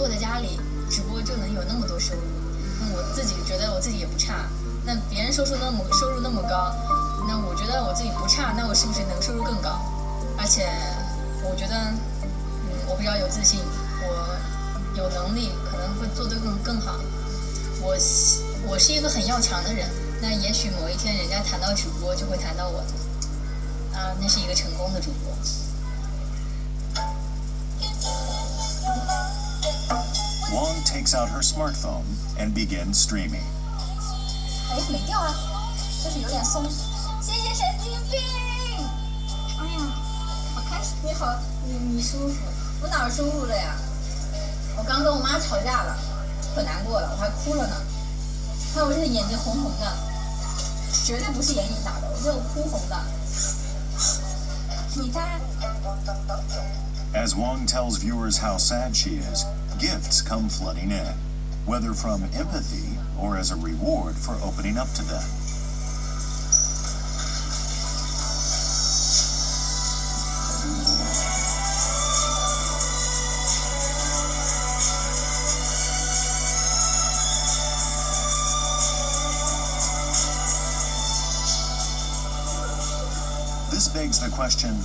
坐在家里直播就能有那么多收入，那我自己觉得我自己也不差。那别人收入那么收入那么高，那我觉得我自己不差，那我是不是能收入更高？而且我觉得，嗯，我比较有自信，我有能力，可能会做得更更好。我我是一个很要强的人，那也许某一天人家谈到主播就会谈到我，啊，那是一个成功的主播。Wong takes out her smartphone and begins streaming. 哎，没掉啊，就是有点松。谢谢神经病。哎呀，好开心，你好，你你舒服，我哪儿舒服了呀？我刚跟我妈吵架了，可难过了，我还哭了呢。看我这个眼睛红红的，绝对不是眼影打的，我这哭红的。你猜？As Wong tells viewers how sad she is, gifts come flooding in, whether from empathy or as a reward for opening up to them. This begs the question